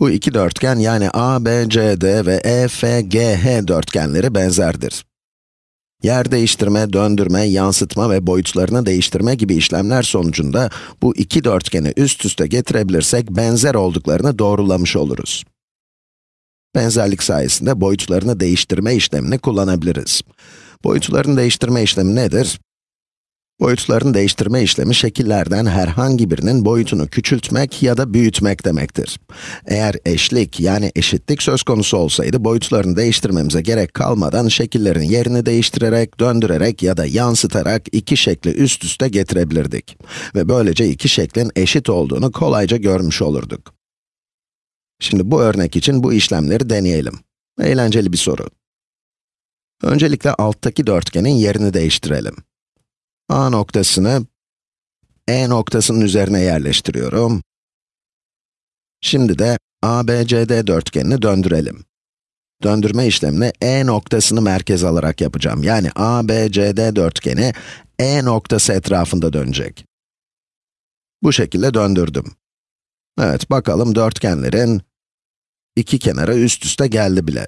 Bu iki dörtgen yani ABCD ve E EFGH dörtgenleri benzerdir. Yer değiştirme, döndürme, yansıtma ve boyutlarını değiştirme gibi işlemler sonucunda bu iki dörtgeni üst üste getirebilirsek benzer olduklarını doğrulamış oluruz. Benzerlik sayesinde boyutlarını değiştirme işlemini kullanabiliriz. Boyutlarını değiştirme işlemi nedir? Boyutlarını değiştirme işlemi şekillerden herhangi birinin boyutunu küçültmek ya da büyütmek demektir. Eğer eşlik yani eşitlik söz konusu olsaydı boyutlarını değiştirmemize gerek kalmadan şekillerin yerini değiştirerek, döndürerek ya da yansıtarak iki şekli üst üste getirebilirdik. Ve böylece iki şeklin eşit olduğunu kolayca görmüş olurduk. Şimdi bu örnek için bu işlemleri deneyelim. Eğlenceli bir soru. Öncelikle alttaki dörtgenin yerini değiştirelim. A noktasını E noktasının üzerine yerleştiriyorum. Şimdi de ABCD dörtgenini döndürelim. Döndürme işlemini E noktasını merkez alarak yapacağım. Yani ABCD dörtgeni E noktası etrafında dönecek. Bu şekilde döndürdüm. Evet, bakalım dörtgenlerin iki kenarı üst üste geldi bile.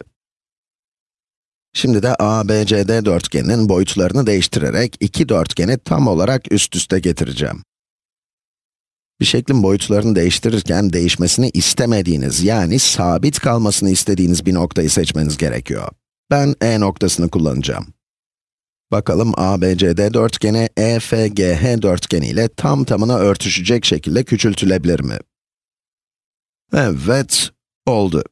Şimdi de ABCD dörtgeninin boyutlarını değiştirerek iki dörtgeni tam olarak üst üste getireceğim. Bir şeklin boyutlarını değiştirirken değişmesini istemediğiniz, yani sabit kalmasını istediğiniz bir noktayı seçmeniz gerekiyor. Ben E noktasını kullanacağım. Bakalım ABCD dörtgeni EFGH dörtgeni ile tam tamına örtüşecek şekilde küçültülebilir mi? Evet, oldu.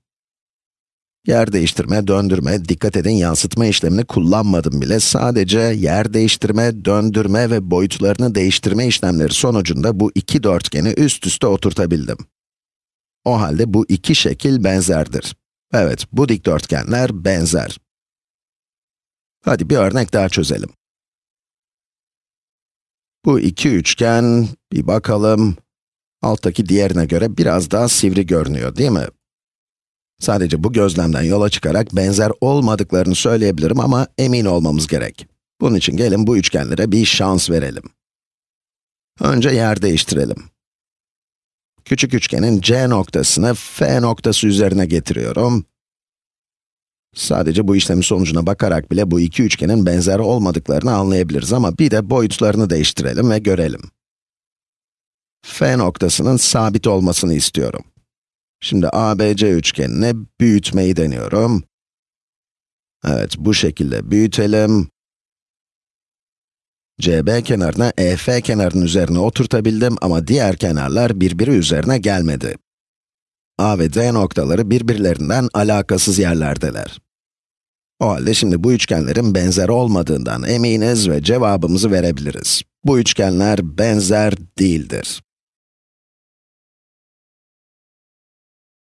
Yer değiştirme, döndürme, dikkat edin yansıtma işlemini kullanmadım bile. Sadece yer değiştirme, döndürme ve boyutlarını değiştirme işlemleri sonucunda bu iki dörtgeni üst üste oturtabildim. O halde bu iki şekil benzerdir. Evet, bu dikdörtgenler benzer. Hadi bir örnek daha çözelim. Bu iki üçgen, bir bakalım, alttaki diğerine göre biraz daha sivri görünüyor, değil mi? Sadece bu gözlemden yola çıkarak benzer olmadıklarını söyleyebilirim ama emin olmamız gerek. Bunun için gelin bu üçgenlere bir şans verelim. Önce yer değiştirelim. Küçük üçgenin C noktasını F noktası üzerine getiriyorum. Sadece bu işlemin sonucuna bakarak bile bu iki üçgenin benzer olmadıklarını anlayabiliriz ama bir de boyutlarını değiştirelim ve görelim. F noktasının sabit olmasını istiyorum. Şimdi ABC üçgenini büyütmeyi deniyorum. Evet, bu şekilde büyütelim. CB kenarına EF kenarının üzerine oturtabildim ama diğer kenarlar birbiri üzerine gelmedi. A ve D noktaları birbirlerinden alakasız yerlerdeler. O halde şimdi bu üçgenlerin benzer olmadığından eminiz ve cevabımızı verebiliriz. Bu üçgenler benzer değildir.